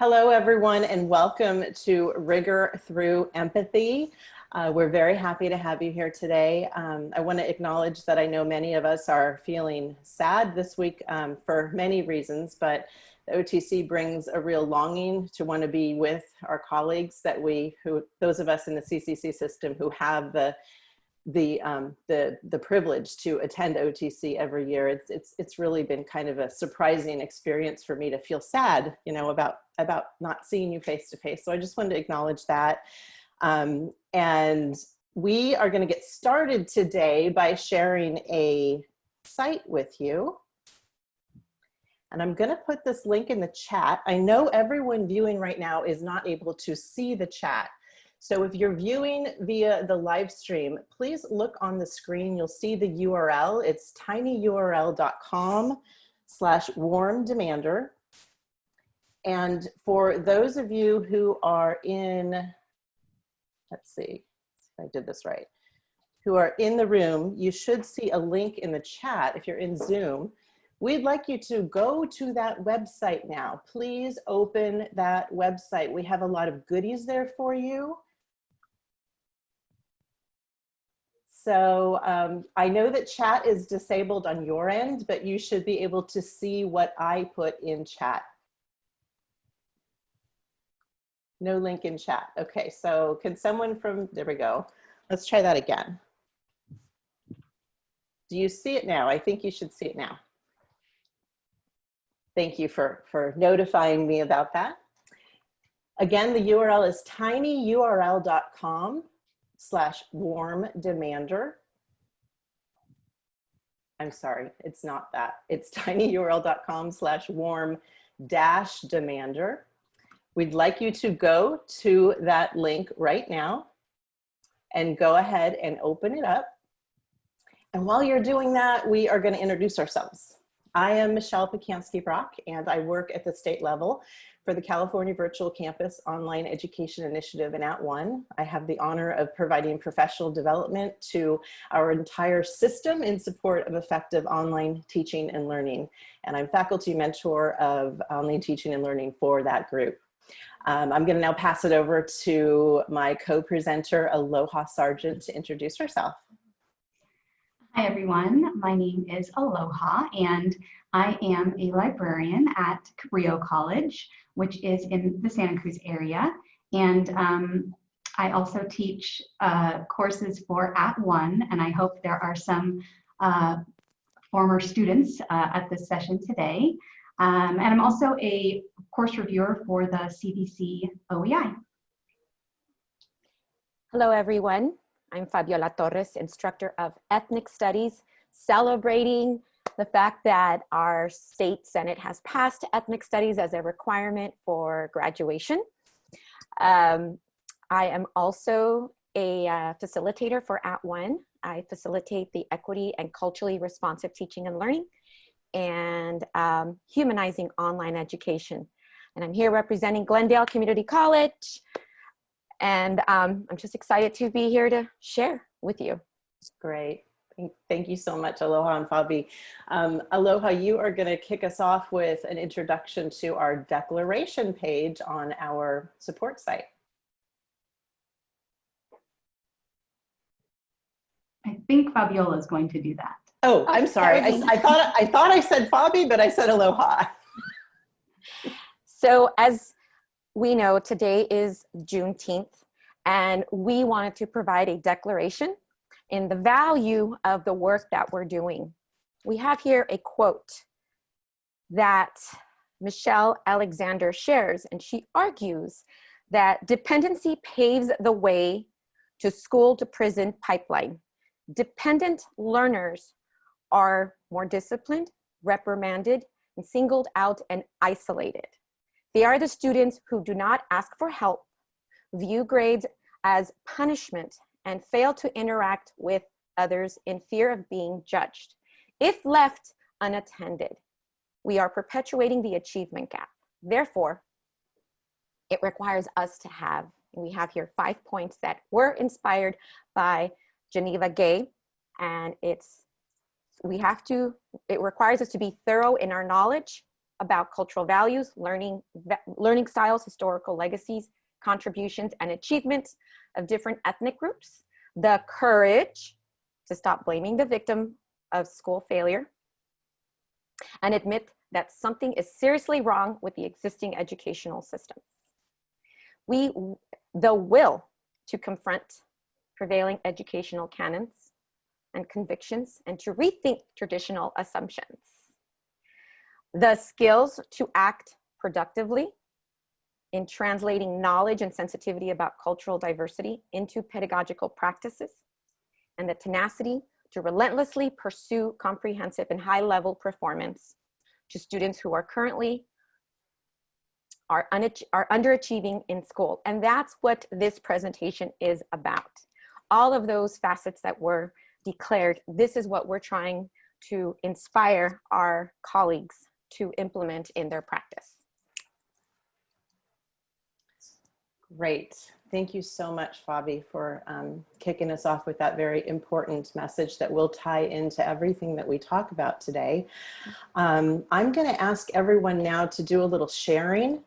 Hello, everyone, and welcome to Rigor Through Empathy. Uh, we're very happy to have you here today. Um, I want to acknowledge that I know many of us are feeling sad this week um, for many reasons, but the OTC brings a real longing to want to be with our colleagues that we, who those of us in the CCC system who have the the um, the the privilege to attend OTC every year. It's it's it's really been kind of a surprising experience for me to feel sad, you know, about about not seeing you face to face. So I just wanted to acknowledge that. Um, and we are going to get started today by sharing a site with you. And I'm going to put this link in the chat. I know everyone viewing right now is not able to see the chat. So if you're viewing via the live stream, please look on the screen. You'll see the URL. It's tinyurl.com slash warm demander. And for those of you who are in, let's see if I did this right, who are in the room, you should see a link in the chat if you're in Zoom. We'd like you to go to that website now. Please open that website. We have a lot of goodies there for you. So um, I know that chat is disabled on your end, but you should be able to see what I put in chat. No link in chat. Okay, so can someone from, there we go. Let's try that again. Do you see it now? I think you should see it now. Thank you for, for notifying me about that. Again, the URL is tinyurl.com slash warm demander. I'm sorry, it's not that. It's tinyurl.com slash warm dash demander. We'd like you to go to that link right now and go ahead and open it up. And while you're doing that, we are gonna introduce ourselves. I am Michelle Pacansky-Brock and I work at the state level for the California Virtual Campus Online Education Initiative and At One. I have the honor of providing professional development to our entire system in support of effective online teaching and learning. And I'm faculty mentor of online teaching and learning for that group. Um, I'm gonna now pass it over to my co-presenter, Aloha Sargent, to introduce herself. Hi everyone, my name is Aloha and I am a librarian at Cabrillo College, which is in the Santa Cruz area. And um, I also teach uh, courses for At One, and I hope there are some uh, former students uh, at this session today. Um, and I'm also a course reviewer for the CVC OEI. Hello, everyone. I'm Fabiola Torres, instructor of ethnic studies, celebrating the fact that our state senate has passed ethnic studies as a requirement for graduation. Um, I am also a uh, facilitator for At One. I facilitate the equity and culturally responsive teaching and learning and um, humanizing online education. And I'm here representing Glendale Community College, and um, I'm just excited to be here to share with you. Great. Thank you so much, Aloha and Fabi. Um, Aloha, you are going to kick us off with an introduction to our declaration page on our support site. I think Fabiola is going to do that. Oh, I'm sorry. I, I, thought I thought I said Fabi, but I said Aloha. so as we know today is Juneteenth and we wanted to provide a declaration in the value of the work that we're doing. We have here a quote that Michelle Alexander shares and she argues that dependency paves the way to school to prison pipeline. Dependent learners are more disciplined, reprimanded, and singled out and isolated. They are the students who do not ask for help, view grades as punishment, and fail to interact with others in fear of being judged. If left unattended, we are perpetuating the achievement gap. Therefore, it requires us to have, we have here five points that were inspired by Geneva Gay, and it's, we have to, it requires us to be thorough in our knowledge, about cultural values, learning, learning styles, historical legacies, contributions, and achievements of different ethnic groups, the courage to stop blaming the victim of school failure, and admit that something is seriously wrong with the existing educational system. We, the will to confront prevailing educational canons and convictions and to rethink traditional assumptions. The skills to act productively in translating knowledge and sensitivity about cultural diversity into pedagogical practices and the tenacity to relentlessly pursue comprehensive and high level performance to students who are currently are, are underachieving in school. And that's what this presentation is about. All of those facets that were declared, this is what we're trying to inspire our colleagues to implement in their practice. Great. Thank you so much, Fabi, for um, kicking us off with that very important message that will tie into everything that we talk about today. Um, I'm going to ask everyone now to do a little sharing.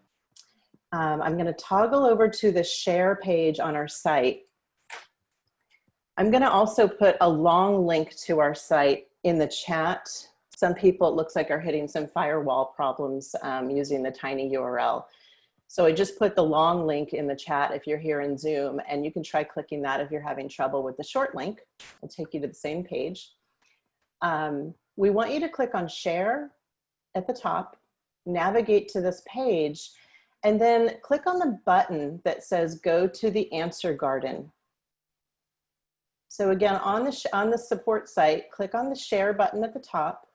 Um, I'm going to toggle over to the share page on our site. I'm going to also put a long link to our site in the chat. Some people, it looks like, are hitting some firewall problems um, using the tiny URL. So I just put the long link in the chat if you're here in Zoom and you can try clicking that if you're having trouble with the short link. It'll take you to the same page. Um, we want you to click on share at the top, navigate to this page, and then click on the button that says go to the answer garden. So again, on the, on the support site, click on the share button at the top,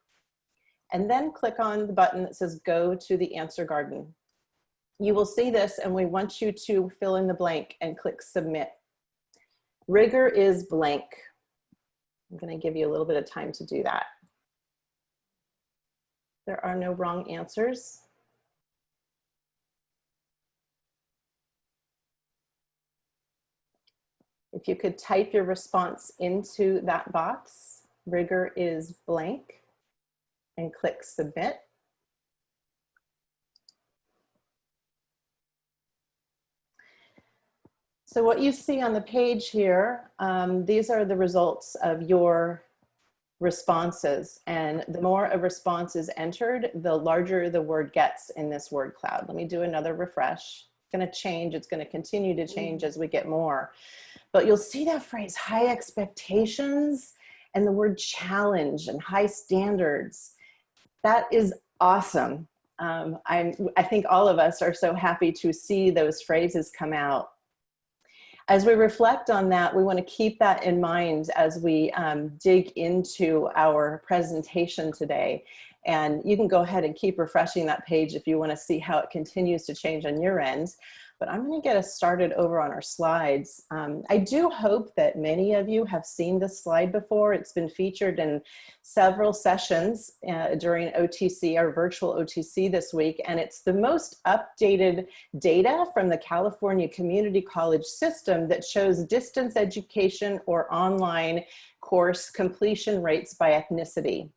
and then click on the button that says go to the answer garden you will see this and we want you to fill in the blank and click submit. Rigor is blank. I'm gonna give you a little bit of time to do that. There are no wrong answers. If you could type your response into that box, rigor is blank, and click submit. So what you see on the page here, um, these are the results of your responses. And the more a response is entered, the larger the word gets in this word cloud. Let me do another refresh. It's gonna change, it's gonna continue to change as we get more. But you'll see that phrase, high expectations, and the word challenge and high standards. That is awesome. Um, i I think all of us are so happy to see those phrases come out as we reflect on that, we want to keep that in mind as we um, dig into our presentation today. And you can go ahead and keep refreshing that page if you want to see how it continues to change on your end but I'm going to get us started over on our slides. Um, I do hope that many of you have seen this slide before. It's been featured in several sessions uh, during OTC, our virtual OTC this week, and it's the most updated data from the California Community College system that shows distance education or online course completion rates by ethnicity.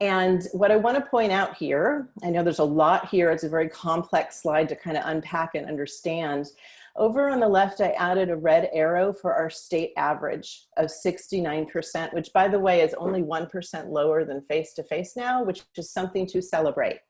And what I want to point out here, I know there's a lot here, it's a very complex slide to kind of unpack and understand. Over on the left, I added a red arrow for our state average of 69%, which by the way is only 1% lower than face-to-face -face now, which is something to celebrate.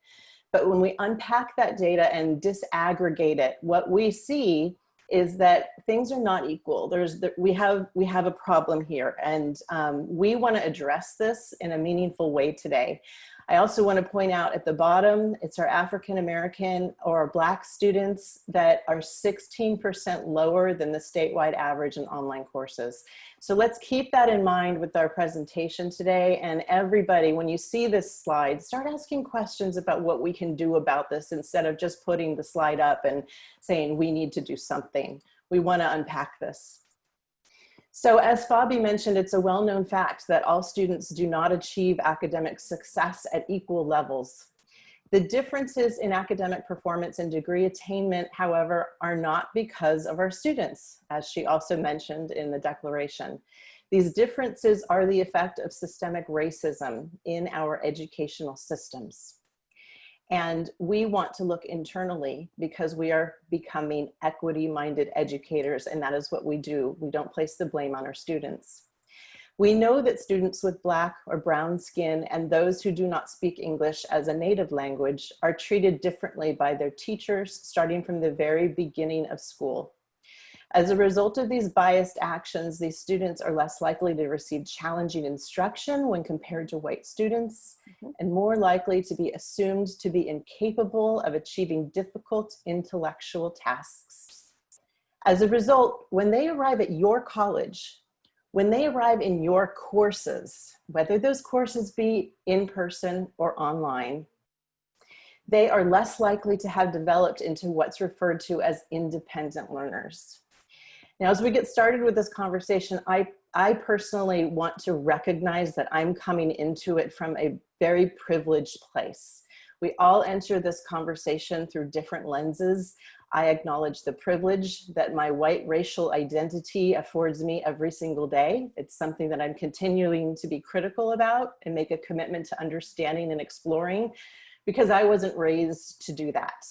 But when we unpack that data and disaggregate it, what we see is that things are not equal. There's the, we have we have a problem here, and um, we want to address this in a meaningful way today. I also want to point out at the bottom, it's our African American or Black students that are 16% lower than the statewide average in online courses. So let's keep that in mind with our presentation today. And everybody, when you see this slide, start asking questions about what we can do about this instead of just putting the slide up and saying we need to do something. We want to unpack this. So as Fabi mentioned, it's a well-known fact that all students do not achieve academic success at equal levels. The differences in academic performance and degree attainment, however, are not because of our students, as she also mentioned in the declaration. These differences are the effect of systemic racism in our educational systems. And we want to look internally because we are becoming equity-minded educators and that is what we do. We don't place the blame on our students. We know that students with black or brown skin and those who do not speak English as a native language are treated differently by their teachers starting from the very beginning of school. As a result of these biased actions, these students are less likely to receive challenging instruction when compared to white students mm -hmm. and more likely to be assumed to be incapable of achieving difficult intellectual tasks. As a result, when they arrive at your college, when they arrive in your courses, whether those courses be in person or online, they are less likely to have developed into what's referred to as independent learners. Now, as we get started with this conversation, I, I personally want to recognize that I'm coming into it from a very privileged place. We all enter this conversation through different lenses. I acknowledge the privilege that my white racial identity affords me every single day. It's something that I'm continuing to be critical about and make a commitment to understanding and exploring because I wasn't raised to do that.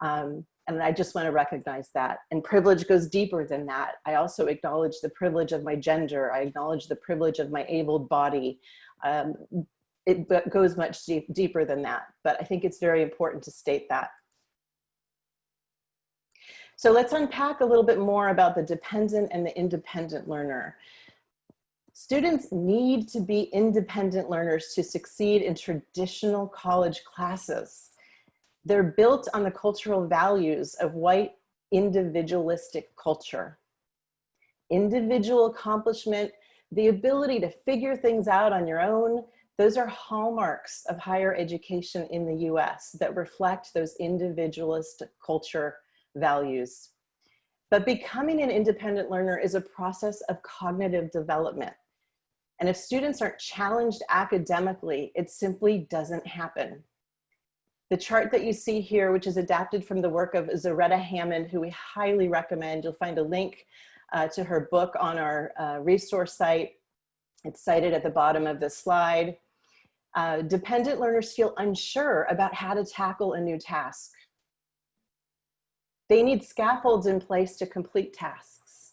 Um, and I just want to recognize that. And privilege goes deeper than that. I also acknowledge the privilege of my gender. I acknowledge the privilege of my abled body. Um, it goes much deep, deeper than that, but I think it's very important to state that. So let's unpack a little bit more about the dependent and the independent learner. Students need to be independent learners to succeed in traditional college classes. They're built on the cultural values of white individualistic culture. Individual accomplishment, the ability to figure things out on your own, those are hallmarks of higher education in the US that reflect those individualist culture values. But becoming an independent learner is a process of cognitive development. And if students aren't challenged academically, it simply doesn't happen. The chart that you see here, which is adapted from the work of Zaretta Hammond, who we highly recommend, you'll find a link uh, to her book on our uh, resource site. It's cited at the bottom of the slide. Uh, dependent learners feel unsure about how to tackle a new task. They need scaffolds in place to complete tasks.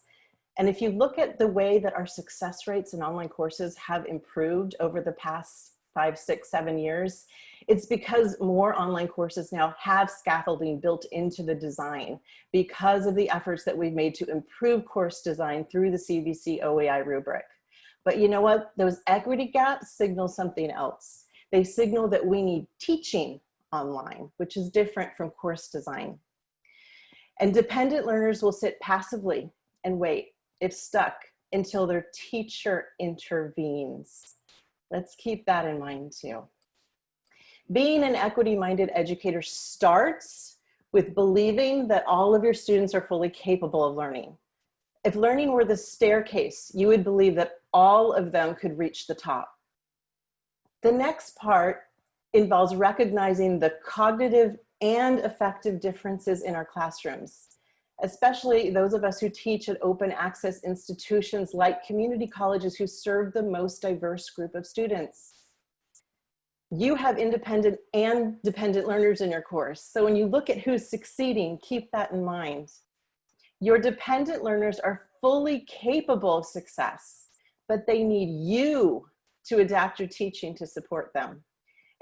And if you look at the way that our success rates in online courses have improved over the past five, six, seven years, it's because more online courses now have scaffolding built into the design because of the efforts that we've made to improve course design through the CVC OEI rubric. But you know what? Those equity gaps signal something else. They signal that we need teaching online, which is different from course design. And dependent learners will sit passively and wait, if stuck, until their teacher intervenes. Let's keep that in mind too. Being an equity-minded educator starts with believing that all of your students are fully capable of learning. If learning were the staircase, you would believe that all of them could reach the top. The next part involves recognizing the cognitive and affective differences in our classrooms especially those of us who teach at open access institutions like community colleges who serve the most diverse group of students. You have independent and dependent learners in your course. So when you look at who's succeeding, keep that in mind. Your dependent learners are fully capable of success, but they need you to adapt your teaching to support them.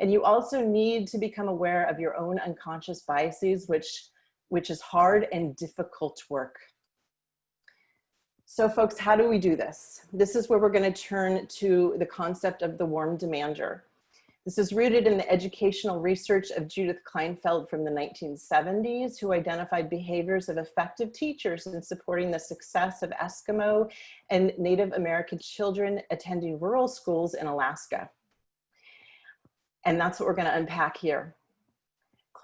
And you also need to become aware of your own unconscious biases, which which is hard and difficult work. So folks, how do we do this? This is where we're gonna turn to the concept of the warm demander. This is rooted in the educational research of Judith Kleinfeld from the 1970s, who identified behaviors of effective teachers in supporting the success of Eskimo and Native American children attending rural schools in Alaska. And that's what we're gonna unpack here.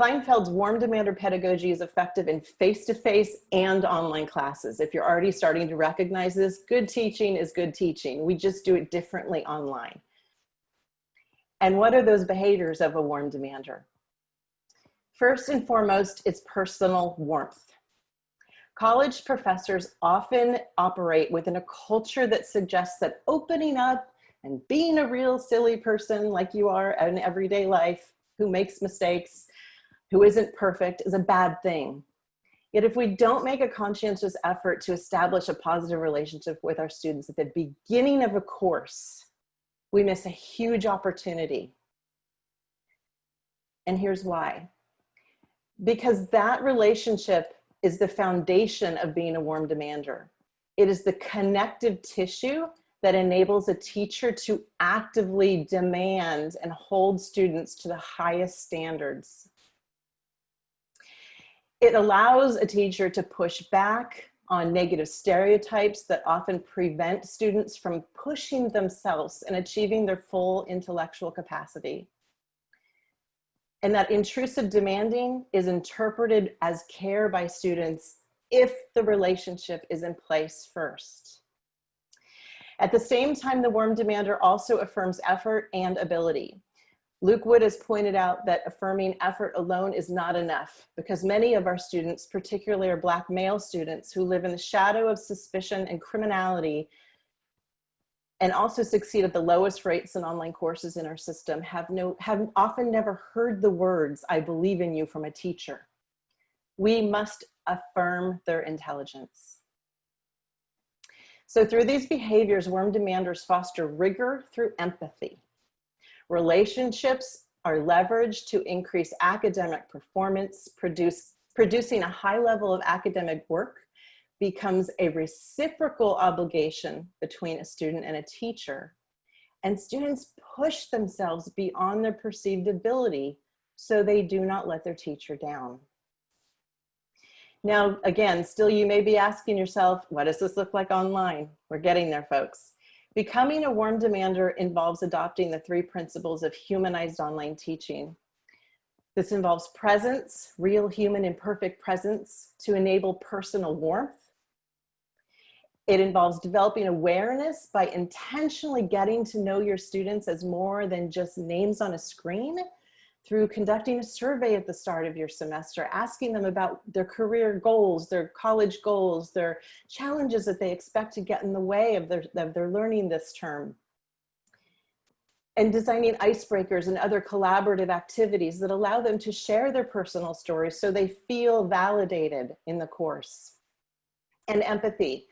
Kleinfeld's warm demander pedagogy is effective in face-to-face -face and online classes. If you're already starting to recognize this, good teaching is good teaching. We just do it differently online. And what are those behaviors of a warm demander? First and foremost, it's personal warmth. College professors often operate within a culture that suggests that opening up and being a real silly person like you are in everyday life who makes mistakes, who isn't perfect is a bad thing. Yet if we don't make a conscientious effort to establish a positive relationship with our students at the beginning of a course, we miss a huge opportunity. And here's why. Because that relationship is the foundation of being a warm demander. It is the connective tissue that enables a teacher to actively demand and hold students to the highest standards. It allows a teacher to push back on negative stereotypes that often prevent students from pushing themselves and achieving their full intellectual capacity. And that intrusive demanding is interpreted as care by students if the relationship is in place first. At the same time, the warm demander also affirms effort and ability. Luke Wood has pointed out that affirming effort alone is not enough because many of our students, particularly our black male students who live in the shadow of suspicion and criminality and also succeed at the lowest rates in online courses in our system have no have often never heard the words I believe in you from a teacher. We must affirm their intelligence. So through these behaviors, warm demanders foster rigor through empathy. Relationships are leveraged to increase academic performance, produce, producing a high level of academic work becomes a reciprocal obligation between a student and a teacher. And students push themselves beyond their perceived ability so they do not let their teacher down. Now, again, still you may be asking yourself, what does this look like online? We're getting there, folks. Becoming a warm demander involves adopting the three principles of humanized online teaching. This involves presence, real human imperfect presence to enable personal warmth. It involves developing awareness by intentionally getting to know your students as more than just names on a screen through conducting a survey at the start of your semester, asking them about their career goals, their college goals, their challenges that they expect to get in the way of their, of their learning this term. And designing icebreakers and other collaborative activities that allow them to share their personal stories so they feel validated in the course. And empathy,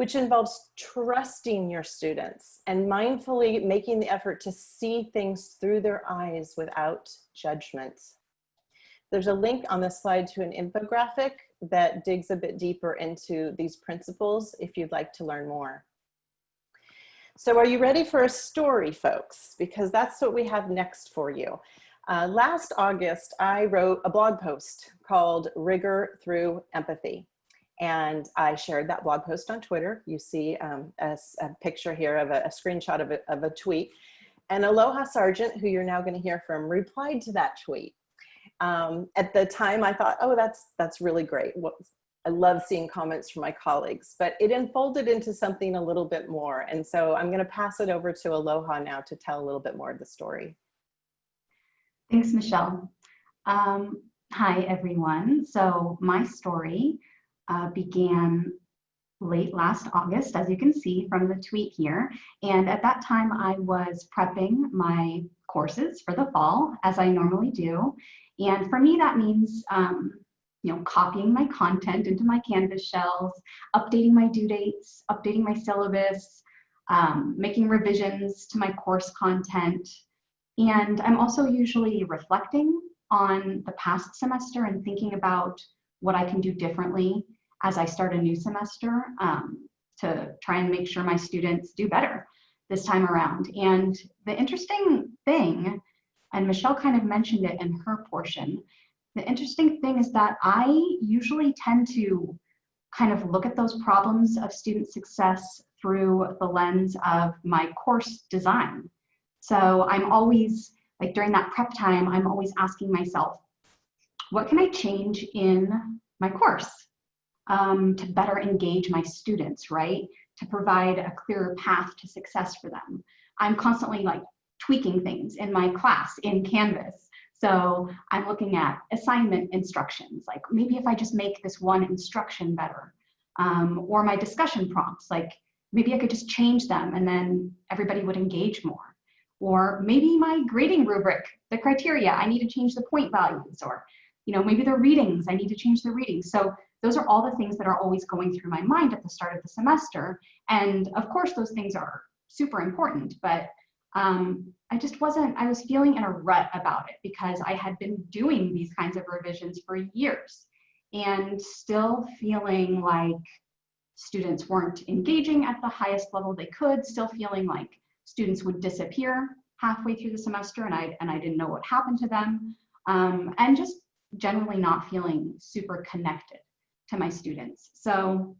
which involves trusting your students and mindfully making the effort to see things through their eyes without judgment. There's a link on the slide to an infographic that digs a bit deeper into these principles if you'd like to learn more. So are you ready for a story, folks? Because that's what we have next for you. Uh, last August, I wrote a blog post called Rigor Through Empathy. And I shared that blog post on Twitter. You see um, a, a, picture here of a, a screenshot of a, of a tweet. And Aloha Sargent, who you're now gonna hear from, replied to that tweet. Um, at the time I thought, oh, that's, that's really great. I love seeing comments from my colleagues, but it unfolded into something a little bit more. And so I'm gonna pass it over to Aloha now to tell a little bit more of the story. Thanks, Michelle. Um, hi, everyone. So my story uh, began late last August, as you can see from the tweet here. And at that time, I was prepping my courses for the fall, as I normally do. And for me, that means um, you know, copying my content into my Canvas shells, updating my due dates, updating my syllabus, um, making revisions to my course content. And I'm also usually reflecting on the past semester and thinking about what I can do differently as I start a new semester um, to try and make sure my students do better this time around. And the interesting thing, and Michelle kind of mentioned it in her portion, the interesting thing is that I usually tend to kind of look at those problems of student success through the lens of my course design. So I'm always, like during that prep time, I'm always asking myself, what can I change in my course? Um, to better engage my students, right? To provide a clearer path to success for them. I'm constantly like tweaking things in my class in Canvas. So I'm looking at assignment instructions, like maybe if I just make this one instruction better, um, or my discussion prompts, like maybe I could just change them and then everybody would engage more. or maybe my grading rubric, the criteria, I need to change the point values, or you know, maybe the readings, I need to change the readings. So those are all the things that are always going through my mind at the start of the semester. And of course, those things are super important, but um, I just wasn't, I was feeling in a rut about it because I had been doing these kinds of revisions for years and still feeling like students weren't engaging at the highest level they could, still feeling like students would disappear halfway through the semester and I, and I didn't know what happened to them, um, and just generally not feeling super connected to my students. So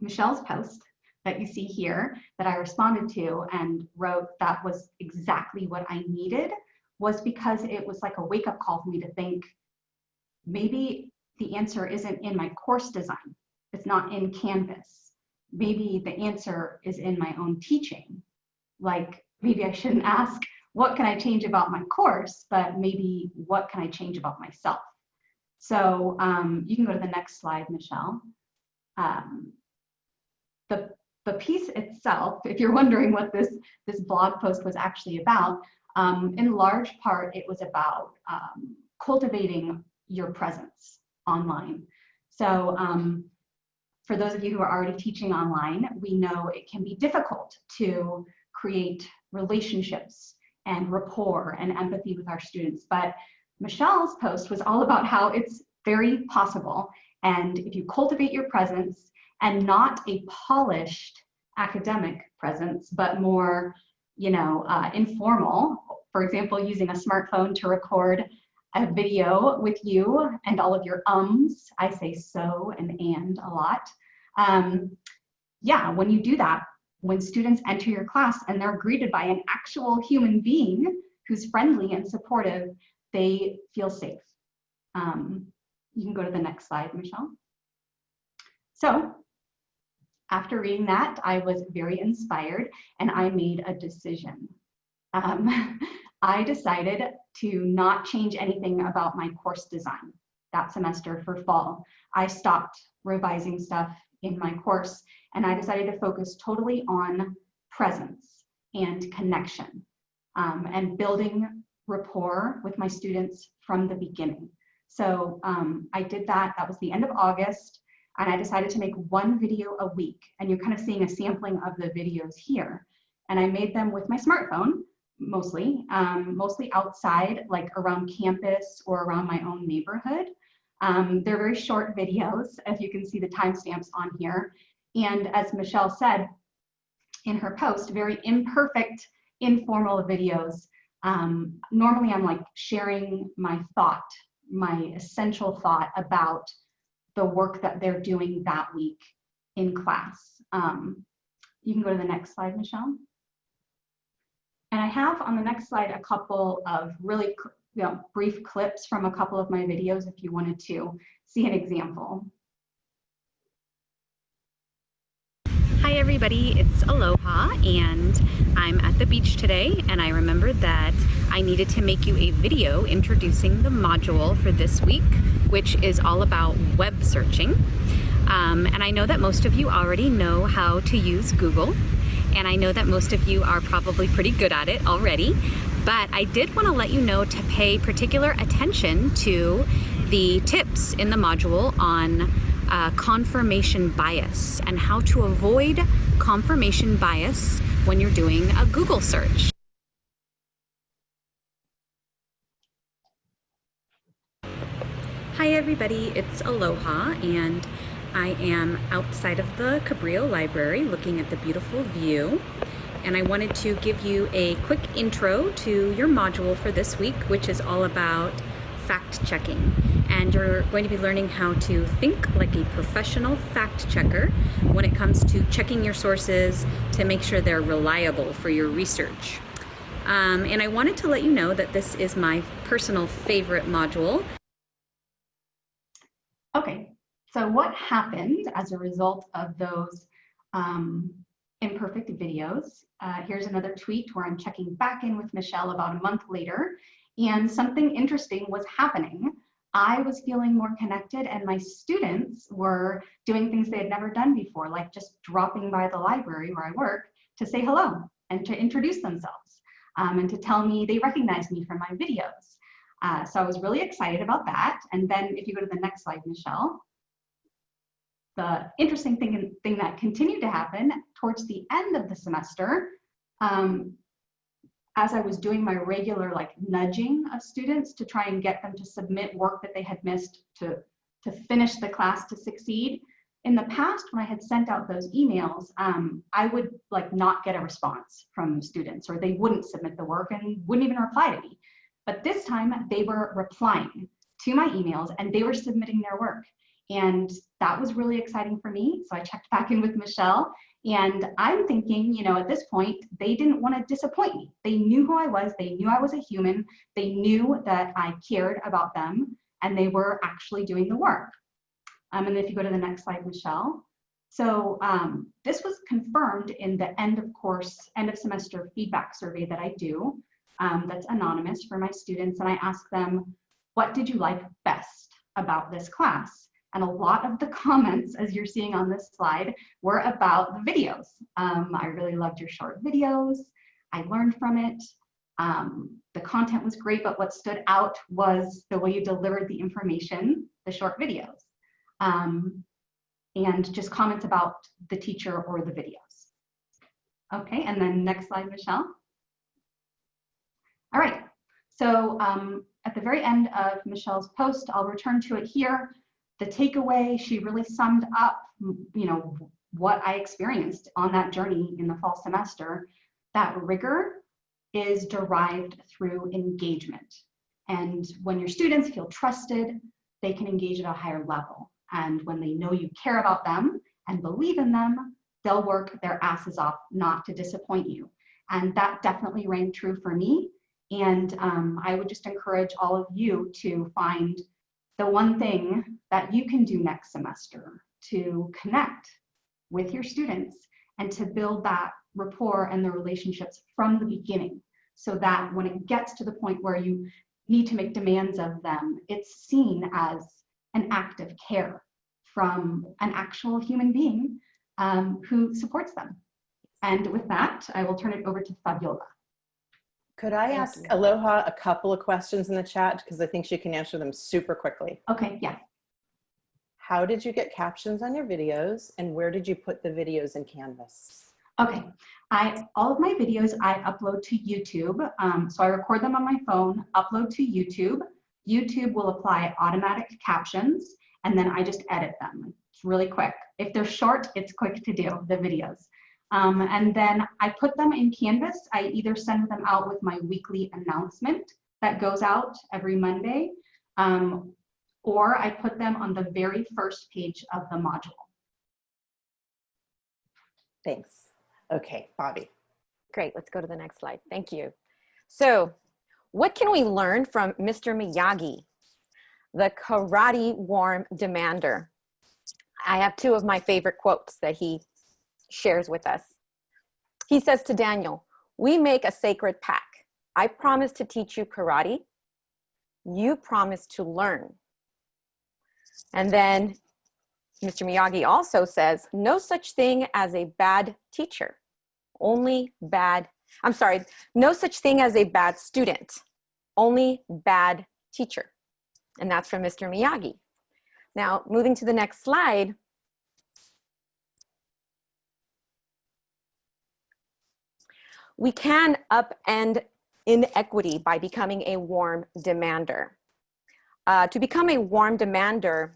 Michelle's post that you see here that I responded to and wrote that was exactly what I needed was because it was like a wake up call for me to think maybe the answer isn't in my course design. It's not in Canvas. Maybe the answer is in my own teaching. Like maybe I shouldn't ask, what can I change about my course, but maybe what can I change about myself? So um, you can go to the next slide, Michelle. Um, the, the piece itself, if you're wondering what this, this blog post was actually about, um, in large part, it was about um, cultivating your presence online. So um, for those of you who are already teaching online, we know it can be difficult to create relationships and rapport and empathy with our students. But Michelle's post was all about how it's very possible. And if you cultivate your presence and not a polished academic presence, but more, you know, uh, informal, for example, using a smartphone to record a video with you and all of your ums. I say so and and a lot. Um, yeah, when you do that, when students enter your class and they're greeted by an actual human being who's friendly and supportive, they feel safe. Um, you can go to the next slide, Michelle. So after reading that, I was very inspired and I made a decision. Um, I decided to not change anything about my course design that semester for fall. I stopped revising stuff in my course and I decided to focus totally on presence and connection um, and building rapport with my students from the beginning. So um, I did that, that was the end of August, and I decided to make one video a week. And you're kind of seeing a sampling of the videos here. And I made them with my smartphone, mostly, um, mostly outside, like around campus or around my own neighborhood. Um, they're very short videos, as you can see the timestamps on here. And as Michelle said in her post, very imperfect, informal videos. Um, normally I'm like sharing my thought my essential thought about the work that they're doing that week in class. Um, you can go to the next slide, Michelle. And I have on the next slide a couple of really you know, brief clips from a couple of my videos if you wanted to see an example. Hi everybody, it's Aloha and I'm at the beach today and I remembered that I needed to make you a video introducing the module for this week, which is all about web searching. Um, and I know that most of you already know how to use Google and I know that most of you are probably pretty good at it already, but I did want to let you know to pay particular attention to the tips in the module on uh, confirmation bias and how to avoid confirmation bias when you're doing a Google search. Hi everybody, it's Aloha and I am outside of the Cabrillo Library looking at the beautiful view. And I wanted to give you a quick intro to your module for this week which is all about fact checking and you're going to be learning how to think like a professional fact checker when it comes to checking your sources to make sure they're reliable for your research. Um, and I wanted to let you know that this is my personal favorite module. Okay, so what happened as a result of those um, imperfect videos? Uh, here's another tweet where I'm checking back in with Michelle about a month later, and something interesting was happening. I was feeling more connected and my students were doing things they had never done before, like just dropping by the library where I work to say hello and to introduce themselves. um, and to tell me they recognized me from my videos. Uh, so I was really excited about that. And then if you go to the next slide, Michelle, the interesting thing, thing that continued to happen towards the end of the semester, um, as I was doing my regular like nudging of students to try and get them to submit work that they had missed to, to finish the class to succeed, in the past when I had sent out those emails, um, I would like not get a response from students or they wouldn't submit the work and wouldn't even reply to me. But this time they were replying to my emails and they were submitting their work. And that was really exciting for me. So I checked back in with Michelle and I'm thinking, you know, at this point, they didn't want to disappoint me. They knew who I was. They knew I was a human. They knew that I cared about them and they were actually doing the work. Um, and if you go to the next slide, Michelle. So um, this was confirmed in the end of course, end of semester feedback survey that I do. Um, that's anonymous for my students. And I ask them, what did you like best about this class? And a lot of the comments, as you're seeing on this slide, were about the videos. Um, I really loved your short videos. I learned from it. Um, the content was great, but what stood out was the way you delivered the information, the short videos. Um, and just comments about the teacher or the videos. Okay, and then next slide, Michelle. All right, so um, at the very end of Michelle's post, I'll return to it here the takeaway, she really summed up, you know, what I experienced on that journey in the fall semester, that rigor is derived through engagement. And when your students feel trusted, they can engage at a higher level. And when they know you care about them and believe in them, they'll work their asses off not to disappoint you. And that definitely rang true for me. And um, I would just encourage all of you to find the one thing that you can do next semester to connect with your students and to build that rapport and the relationships from the beginning so that when it gets to the point where you need to make demands of them, it's seen as an act of care from an actual human being um, who supports them. And with that, I will turn it over to Fabiola. Could I ask Aloha a couple of questions in the chat? Because I think she can answer them super quickly. Okay, yeah. How did you get captions on your videos and where did you put the videos in Canvas? Okay, I all of my videos I upload to YouTube. Um, so I record them on my phone, upload to YouTube. YouTube will apply automatic captions and then I just edit them. It's really quick. If they're short, it's quick to do, the videos. Um, and then I put them in Canvas. I either send them out with my weekly announcement that goes out every Monday, um, or I put them on the very first page of the module. Thanks. Okay, Bobby. Great, let's go to the next slide. Thank you. So what can we learn from Mr. Miyagi, the karate warm demander? I have two of my favorite quotes that he shares with us. He says to Daniel, we make a sacred pact. I promise to teach you karate. You promise to learn. And then Mr. Miyagi also says, no such thing as a bad teacher, only bad, I'm sorry, no such thing as a bad student, only bad teacher. And that's from Mr. Miyagi. Now, moving to the next slide, We can upend inequity by becoming a warm demander. Uh, to become a warm demander,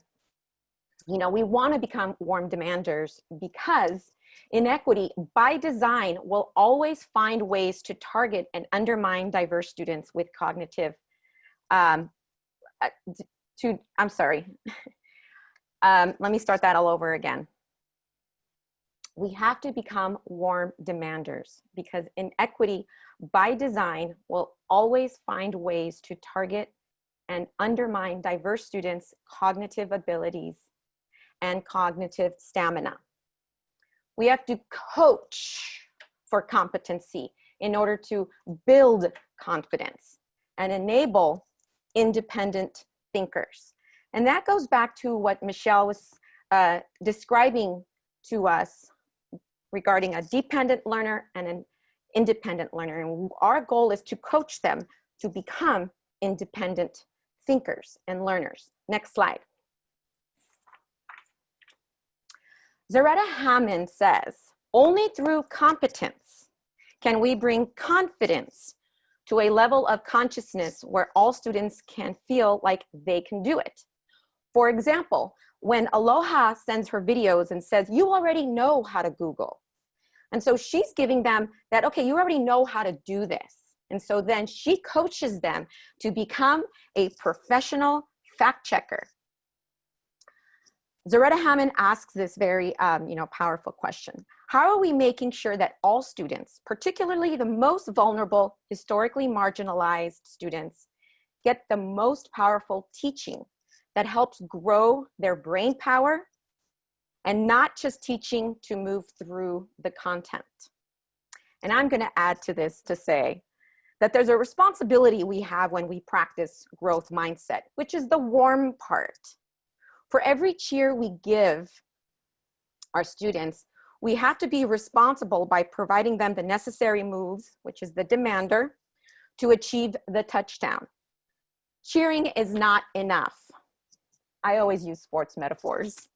you know, we want to become warm demanders because inequity by design will always find ways to target and undermine diverse students with cognitive, um, uh, to, I'm sorry. um, let me start that all over again we have to become warm demanders because inequity by design will always find ways to target and undermine diverse students' cognitive abilities and cognitive stamina. We have to coach for competency in order to build confidence and enable independent thinkers. And that goes back to what Michelle was uh, describing to us regarding a dependent learner and an independent learner. And our goal is to coach them to become independent thinkers and learners. Next slide. Zaretta Hammond says, only through competence can we bring confidence to a level of consciousness where all students can feel like they can do it. For example, when Aloha sends her videos and says, you already know how to Google. And so she's giving them that, okay, you already know how to do this. And so then she coaches them to become a professional fact checker. Zaretta Hammond asks this very um, you know, powerful question. How are we making sure that all students, particularly the most vulnerable, historically marginalized students, get the most powerful teaching that helps grow their brain power and not just teaching to move through the content? And I'm gonna add to this to say that there's a responsibility we have when we practice growth mindset, which is the warm part for every cheer we give our students, we have to be responsible by providing them the necessary moves, which is the demander, to achieve the touchdown. Cheering is not enough. I always use sports metaphors.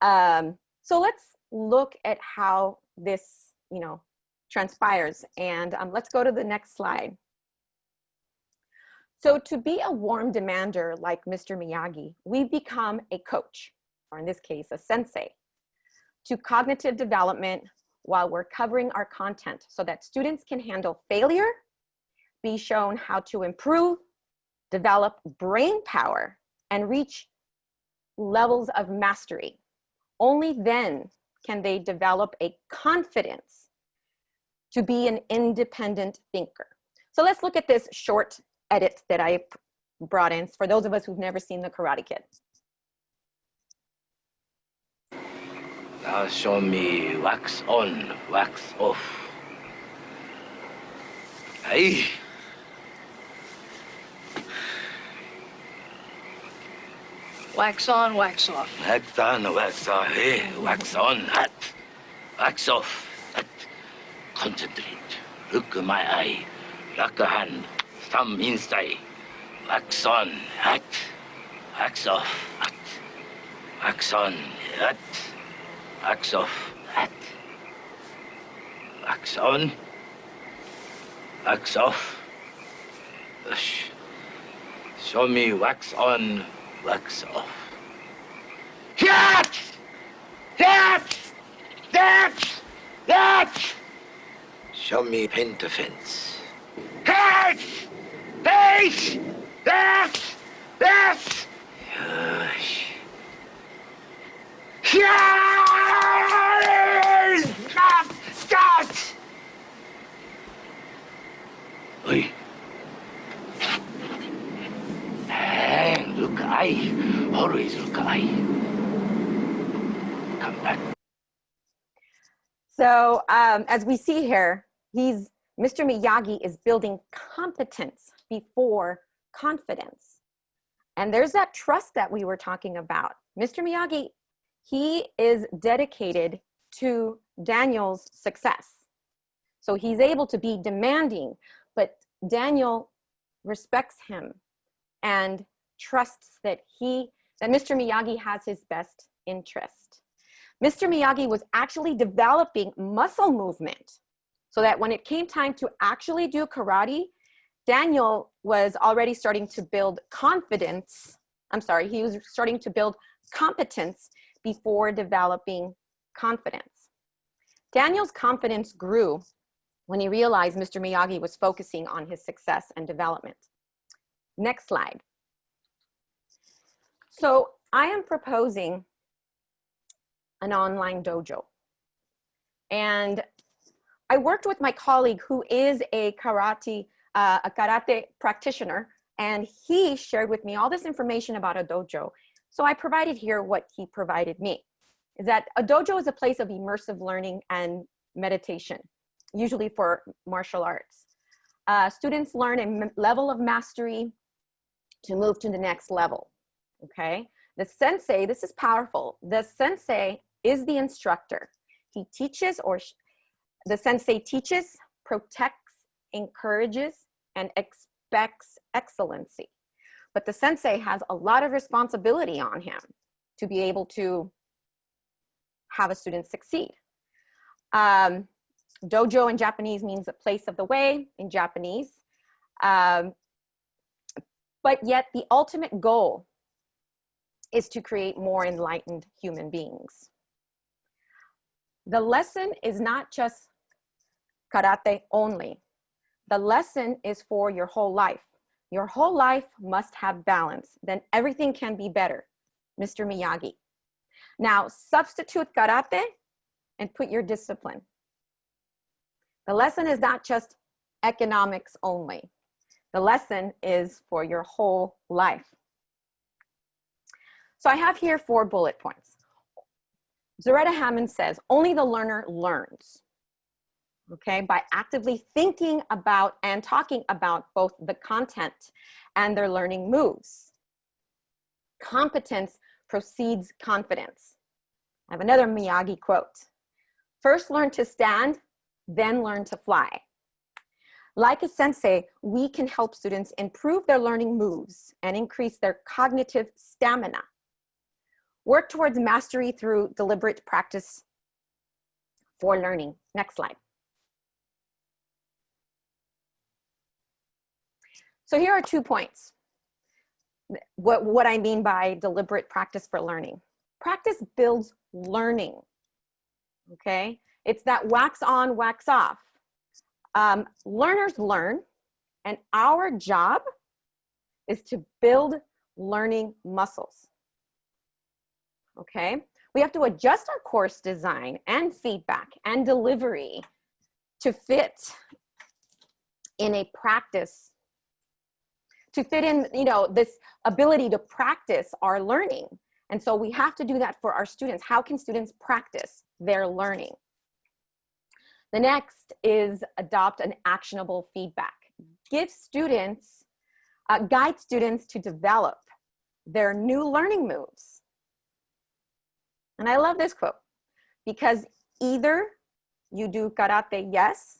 Um, so let's look at how this, you know, transpires. And um, let's go to the next slide. So to be a warm demander like Mr. Miyagi, we become a coach, or in this case, a sensei, to cognitive development while we're covering our content so that students can handle failure, be shown how to improve, develop brain power, and reach levels of mastery. Only then can they develop a confidence to be an independent thinker. So let's look at this short edit that I brought in for those of us who've never seen the Karate Kid. Now show me wax on, wax off. Hey. Wax on, wax off. Wax on, wax off. Hey, wax on, hot. Wax off, hot. Concentrate. Look at my eye. Lock a hand. Thumb inside. Wax on, hot. Wax off, hot. Wax on, hot. Wax off, hot. Wax on. Wax off. Show me wax on, wax off. That! That! That! That! Show me paint the fence. That! That! That! That! Yes. Yes! Stop! Stop! Oi. Hey, look, I always look, I. Come back. So um, as we see here, he's Mr. Miyagi is building competence before confidence. And there's that trust that we were talking about. Mr. Miyagi, he is dedicated to Daniel's success. So he's able to be demanding, but Daniel respects him and trusts that he, that Mr. Miyagi has his best interest. Mr. Miyagi was actually developing muscle movement so that when it came time to actually do karate, Daniel was already starting to build confidence. I'm sorry, he was starting to build competence before developing confidence. Daniel's confidence grew when he realized Mr. Miyagi was focusing on his success and development. Next slide. So I am proposing an online dojo. And I worked with my colleague who is a karate, uh, a karate practitioner, and he shared with me all this information about a dojo. So I provided here what he provided me, is that a dojo is a place of immersive learning and meditation, usually for martial arts. Uh, students learn a level of mastery to move to the next level, okay? The sensei, this is powerful. The sensei is the instructor. He teaches or the sensei teaches protects, encourages, and expects excellency. But the sensei has a lot of responsibility on him to be able to have a student succeed. Um, dojo in Japanese means a place of the way in Japanese. Um, but yet the ultimate goal is to create more enlightened human beings. The lesson is not just karate only. The lesson is for your whole life. Your whole life must have balance. Then everything can be better. Mr. Miyagi. Now substitute karate and put your discipline. The lesson is not just economics only. The lesson is for your whole life. So I have here four bullet points. Zaretta Hammond says, only the learner learns, okay, by actively thinking about and talking about both the content and their learning moves. Competence precedes confidence. I have another Miyagi quote. First learn to stand, then learn to fly. Like a sensei, we can help students improve their learning moves and increase their cognitive stamina. Work towards mastery through deliberate practice for learning. Next slide. So here are two points. What, what I mean by deliberate practice for learning. Practice builds learning, okay? It's that wax on, wax off. Um, learners learn, and our job is to build learning muscles. Okay, we have to adjust our course design and feedback and delivery to fit in a practice, to fit in, you know, this ability to practice our learning. And so we have to do that for our students. How can students practice their learning? The next is adopt an actionable feedback. Give students, uh, guide students to develop their new learning moves. And I love this quote because either you do karate yes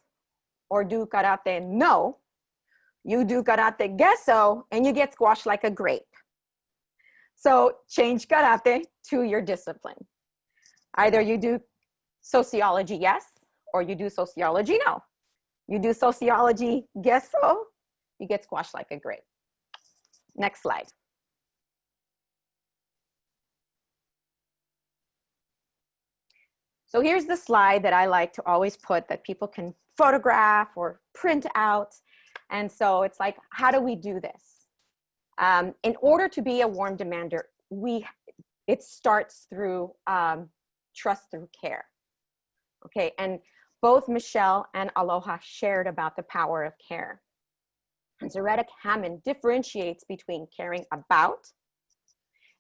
or do karate no, you do karate gesso and you get squashed like a grape. So change karate to your discipline. Either you do sociology yes or you do sociology no. You do sociology gesso, you get squashed like a grape. Next slide. So here's the slide that I like to always put that people can photograph or print out. And so it's like, how do we do this? Um, in order to be a warm demander, we, it starts through um, trust through care. Okay, and both Michelle and Aloha shared about the power of care. And Zaretta Hammond differentiates between caring about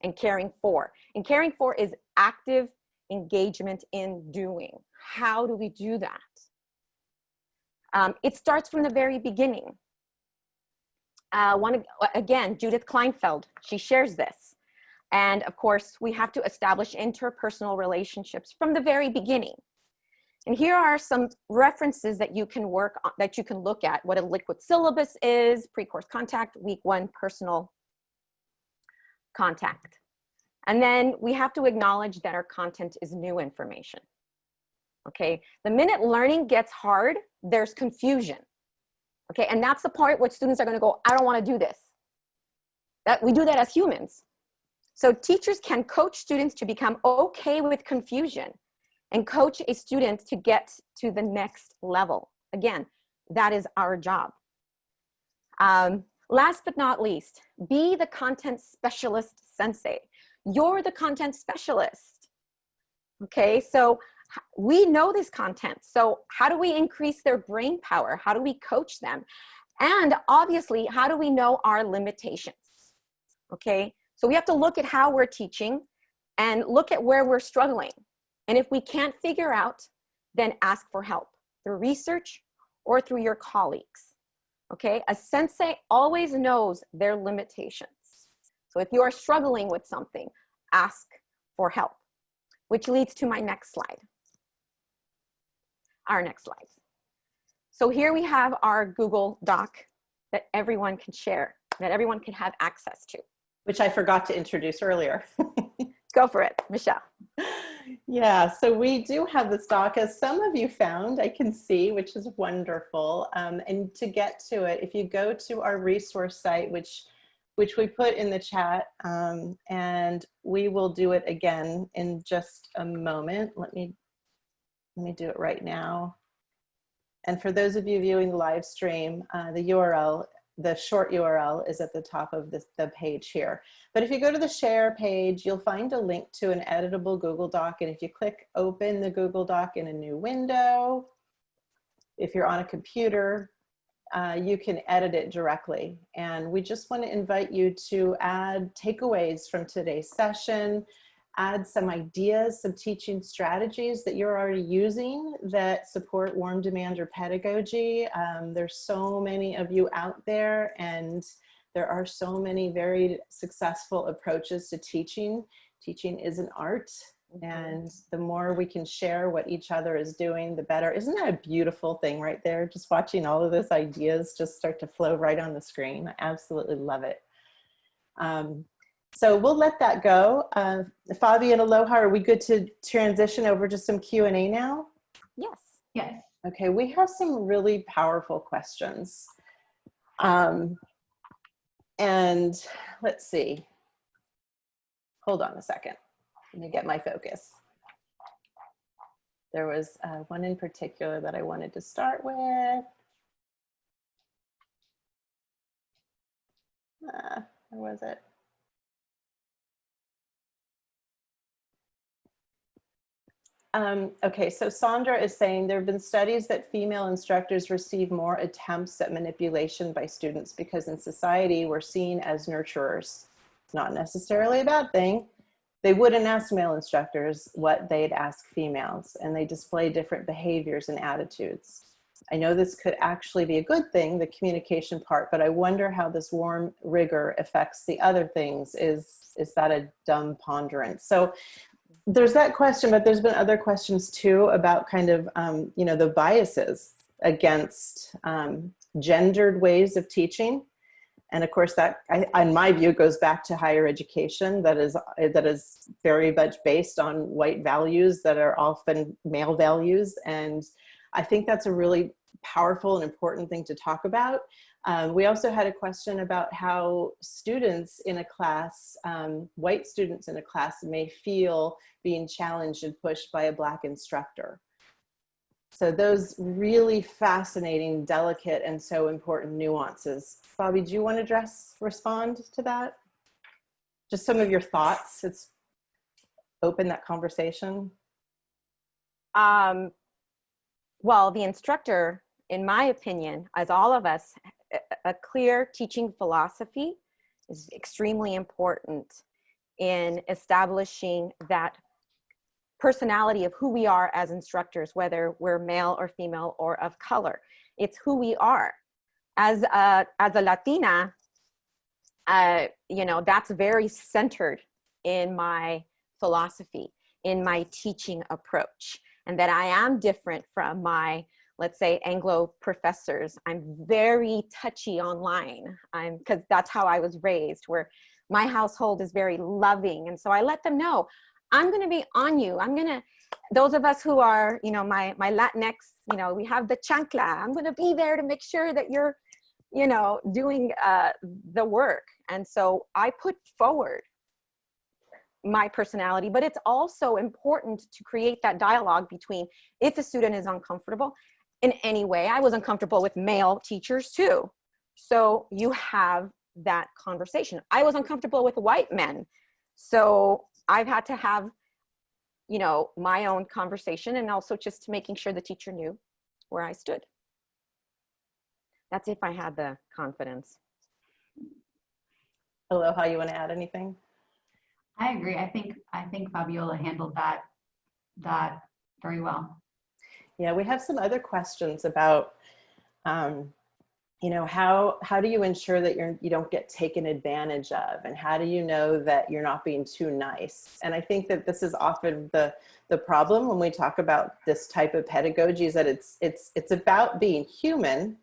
and caring for. And caring for is active engagement in doing. How do we do that? Um, it starts from the very beginning. Uh, one, again, Judith Kleinfeld, she shares this. And of course, we have to establish interpersonal relationships from the very beginning. And here are some references that you can work on, that you can look at, what a liquid syllabus is, pre-course contact, week one personal contact. And then we have to acknowledge that our content is new information. Okay, the minute learning gets hard, there's confusion. Okay, and that's the part where students are gonna go, I don't wanna do this. That We do that as humans. So teachers can coach students to become okay with confusion and coach a student to get to the next level. Again, that is our job. Um, last but not least, be the content specialist sensei. You're the content specialist. Okay, so we know this content. So how do we increase their brain power? How do we coach them? And obviously, how do we know our limitations? Okay, so we have to look at how we're teaching and look at where we're struggling. And if we can't figure out, then ask for help through research or through your colleagues. Okay, a sensei always knows their limitations. So if you are struggling with something, ask for help, which leads to my next slide. Our next slide. So here we have our Google Doc that everyone can share, that everyone can have access to. Which I forgot to introduce earlier. Go for it, Michelle. Yeah, so we do have this doc, as some of you found, I can see, which is wonderful. Um, and to get to it, if you go to our resource site, which which we put in the chat, um, and we will do it again in just a moment. Let me let me do it right now. And for those of you viewing the live stream, uh, the URL, the short URL is at the top of the, the page here. But if you go to the share page, you'll find a link to an editable Google Doc. And if you click open the Google Doc in a new window, if you're on a computer, uh, you can edit it directly. And we just want to invite you to add takeaways from today's session, add some ideas, some teaching strategies that you're already using that support warm demander pedagogy. Um, there's so many of you out there and there are so many very successful approaches to teaching. Teaching is an art and the more we can share what each other is doing, the better. Isn't that a beautiful thing right there? Just watching all of those ideas just start to flow right on the screen. I absolutely love it. Um, so we'll let that go. Uh, Fabi and Aloha, are we good to transition over to some Q&A now? Yes. Yes. Okay, we have some really powerful questions. Um, and let's see. Hold on a second. Let me get my focus. There was uh, one in particular that I wanted to start with. Uh, where was it? Um, okay, so Sandra is saying there have been studies that female instructors receive more attempts at manipulation by students because in society we're seen as nurturers. It's not necessarily a bad thing. They wouldn't ask male instructors what they'd ask females and they display different behaviors and attitudes. I know this could actually be a good thing, the communication part, but I wonder how this warm rigor affects the other things. Is, is that a dumb ponderance? So there's that question, but there's been other questions too about kind of, um, you know, the biases against um, gendered ways of teaching. And of course that, I, in my view, goes back to higher education that is, that is very much based on white values that are often male values. And I think that's a really powerful and important thing to talk about. Um, we also had a question about how students in a class, um, white students in a class may feel being challenged and pushed by a black instructor. So those really fascinating, delicate, and so important nuances. Fabi, do you want to address, respond to that? Just some of your thoughts. It's open that conversation. Um, well, the instructor, in my opinion, as all of us, a- a clear teaching philosophy is extremely important in establishing that personality of who we are as instructors, whether we're male or female or of color. It's who we are. As a, as a Latina, uh, you know, that's very centered in my philosophy, in my teaching approach, and that I am different from my, let's say, Anglo professors. I'm very touchy online. I'm because that's how I was raised, where my household is very loving, and so I let them know I'm going to be on you. I'm going to, those of us who are, you know, my, my Latinx, you know, we have the chancla. I'm going to be there to make sure that you're, you know, doing uh, the work. And so I put forward my personality, but it's also important to create that dialogue between if a student is uncomfortable in any way. I was uncomfortable with male teachers too. So you have that conversation. I was uncomfortable with white men. So I've had to have, you know, my own conversation and also just making sure the teacher knew where I stood. That's if I had the confidence. Aloha, you want to add anything? I agree. I think I think Fabiola handled that that very well. Yeah, we have some other questions about um, you know, how, how do you ensure that you're, you don't get taken advantage of? And how do you know that you're not being too nice? And I think that this is often the, the problem when we talk about this type of pedagogy is that it's, it's, it's about being human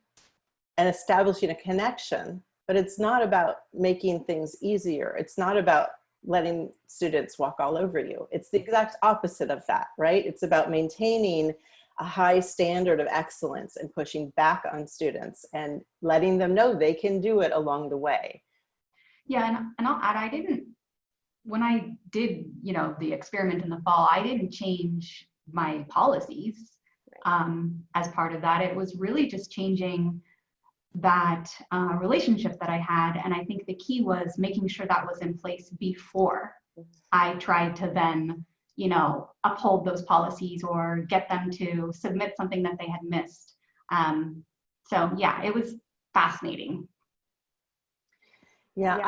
and establishing a connection, but it's not about making things easier. It's not about letting students walk all over you. It's the exact opposite of that, right? It's about maintaining a high standard of excellence and pushing back on students and letting them know they can do it along the way. Yeah, and, and I'll add, I didn't, when I did, you know, the experiment in the fall, I didn't change my policies um, as part of that. It was really just changing that uh, relationship that I had. And I think the key was making sure that was in place before I tried to then you know, uphold those policies or get them to submit something that they had missed. Um, so yeah, it was fascinating. Yeah, Yeah.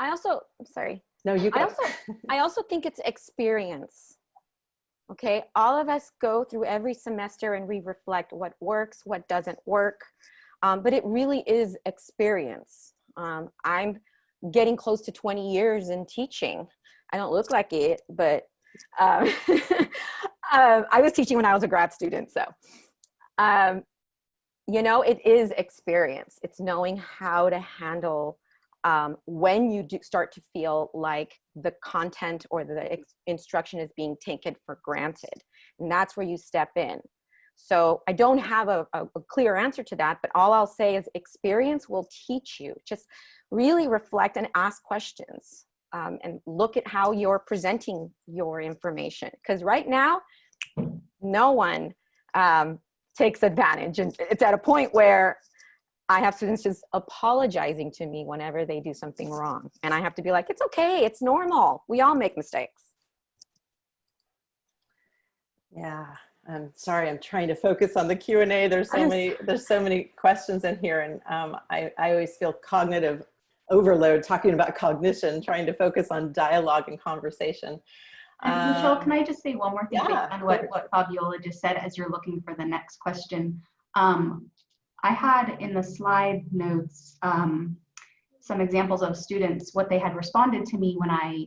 I, I also, I'm sorry. no, you I also, I also think it's experience. Okay, all of us go through every semester and we reflect what works, what doesn't work, um, but it really is experience. Um, I'm getting close to 20 years in teaching. I don't look like it, but um, um, I was teaching when I was a grad student, so um, you know, it is experience. It's knowing how to handle um, when you do start to feel like the content or the instruction is being taken for granted. And that's where you step in. So I don't have a, a, a clear answer to that, but all I'll say is experience will teach you. Just really reflect and ask questions um, and look at how you're presenting your information. Because right now, no one um, takes advantage. And it's at a point where I have students just apologizing to me whenever they do something wrong. And I have to be like, it's okay, it's normal. We all make mistakes. Yeah, I'm sorry, I'm trying to focus on the Q and A. There's so many, there's so many questions in here and um, I, I always feel cognitive overload talking about cognition, trying to focus on dialogue and conversation. And Michelle, Um, can I just say one more thing yeah, on what, what Fabiola just said as you're looking for the next question? Um, I had in the slide notes um, some examples of students, what they had responded to me when I,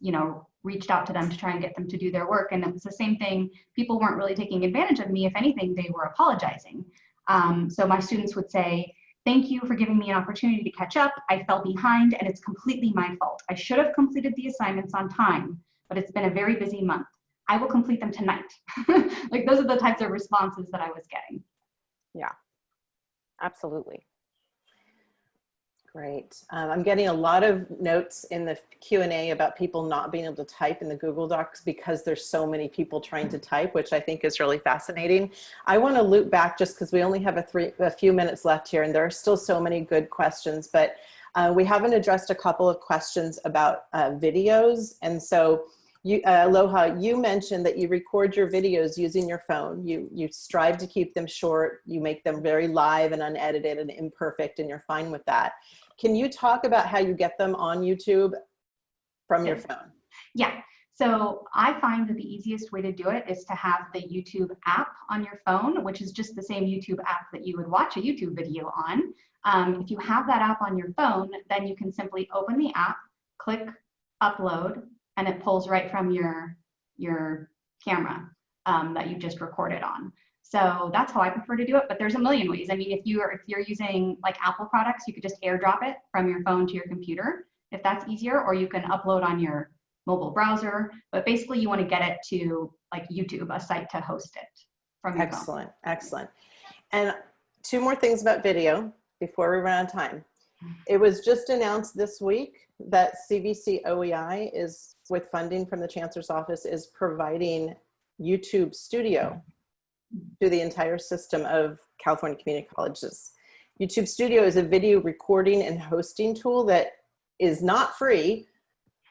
you know, reached out to them to try and get them to do their work. And it was the same thing. People weren't really taking advantage of me. If anything, they were apologizing. Um, so my students would say, thank you for giving me an opportunity to catch up. I fell behind and it's completely my fault. I should have completed the assignments on time, but it's been a very busy month. I will complete them tonight. like those are the types of responses that I was getting. Yeah, absolutely. Great. Um, I'm getting a lot of notes in the Q&A about people not being able to type in the Google Docs because there's so many people trying to type, which I think is really fascinating. I want to loop back just because we only have a, three, a few minutes left here and there are still so many good questions, but uh, we haven't addressed a couple of questions about uh, videos. And so you, uh, Aloha, you mentioned that you record your videos using your phone. You, you strive to keep them short. You make them very live and unedited and imperfect and you're fine with that. Can you talk about how you get them on YouTube from your phone? Yeah. So I find that the easiest way to do it is to have the YouTube app on your phone, which is just the same YouTube app that you would watch a YouTube video on. Um, if you have that app on your phone, then you can simply open the app, click upload, and it pulls right from your, your camera um, that you just recorded on. So that's how I prefer to do it, but there's a million ways. I mean, if you are if you're using like Apple products, you could just airdrop it from your phone to your computer if that's easier, or you can upload on your mobile browser. But basically, you want to get it to like YouTube, a site to host it from your phone. Excellent, excellent. And two more things about video before we run out of time. It was just announced this week that CVC OEI is, with funding from the Chancellor's Office, is providing YouTube Studio to the entire system of California community colleges. YouTube Studio is a video recording and hosting tool that is not free,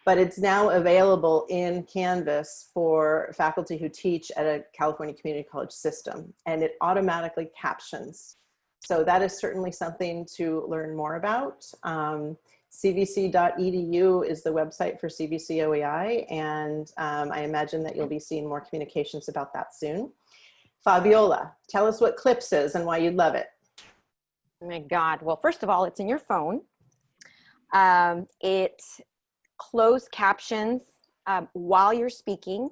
but it's now available in Canvas for faculty who teach at a California community college system, and it automatically captions. So that is certainly something to learn more about. Um, cvc.edu is the website for CVC OEI, and um, I imagine that you'll be seeing more communications about that soon. Fabiola, tell us what CLIPS is and why you love it. Oh my God. Well, first of all, it's in your phone. Um, it closed captions um, while you're speaking,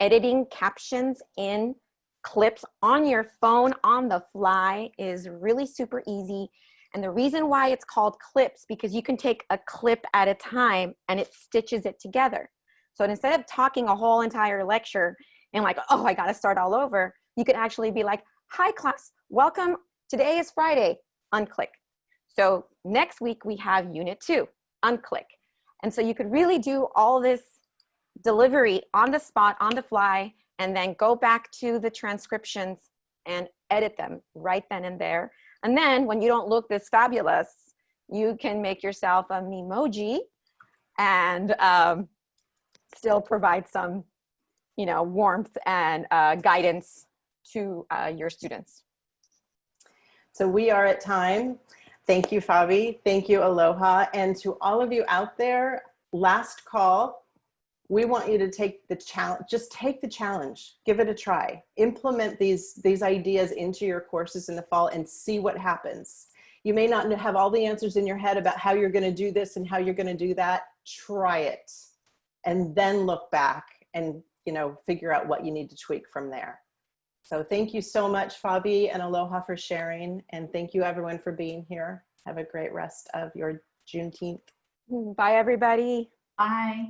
editing captions in clips on your phone on the fly is really super easy. And the reason why it's called clips, because you can take a clip at a time and it stitches it together. So instead of talking a whole entire lecture and like, oh, I got to start all over, you could actually be like, hi class, welcome. Today is Friday, unclick. So next week we have unit two, unclick. And so you could really do all this delivery on the spot, on the fly, and then go back to the transcriptions and edit them right then and there. And then when you don't look this fabulous, you can make yourself a memoji and um, still provide some, you know, warmth and uh, guidance to uh, your students. So we are at time. Thank you, Fabi. Thank you, Aloha. And to all of you out there, last call, we want you to take the challenge, just take the challenge, give it a try. Implement these, these ideas into your courses in the fall and see what happens. You may not have all the answers in your head about how you're gonna do this and how you're gonna do that. Try it and then look back and you know figure out what you need to tweak from there. So thank you so much, Fabi and Aloha for sharing. And thank you everyone for being here. Have a great rest of your Juneteenth. Bye, everybody. Bye.